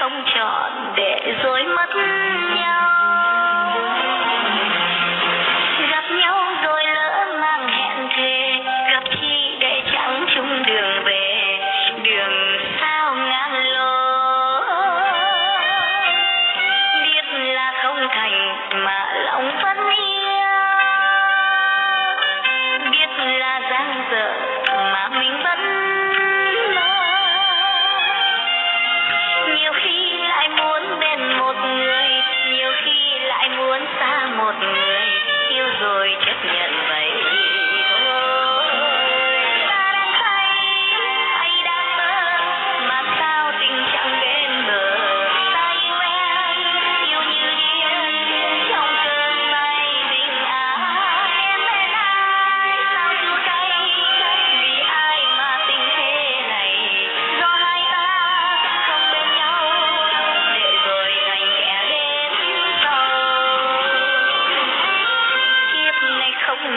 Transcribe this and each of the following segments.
không chọn để dối mất nhau.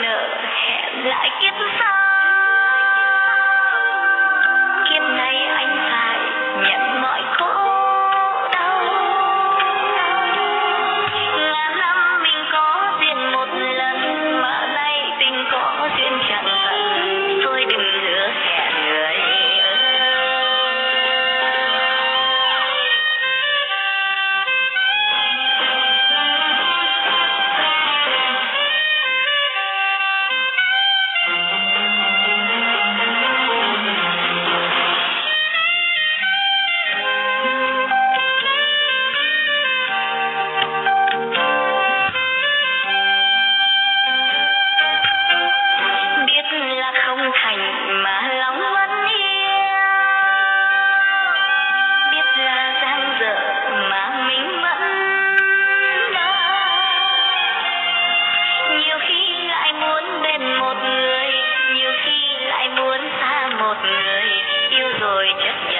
like it's a song. Pennsylvania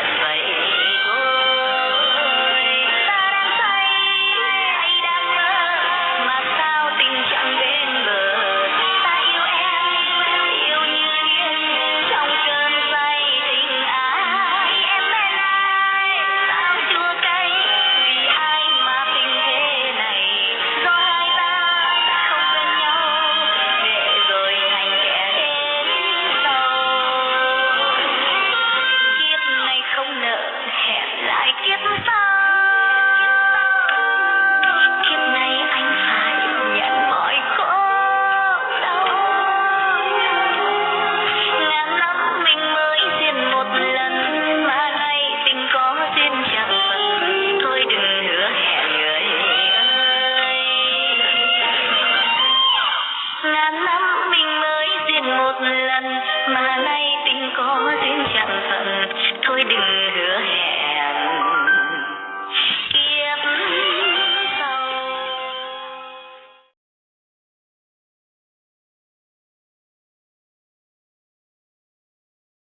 một lần mà nay tình có duyên chẳng phận. Thôi đừng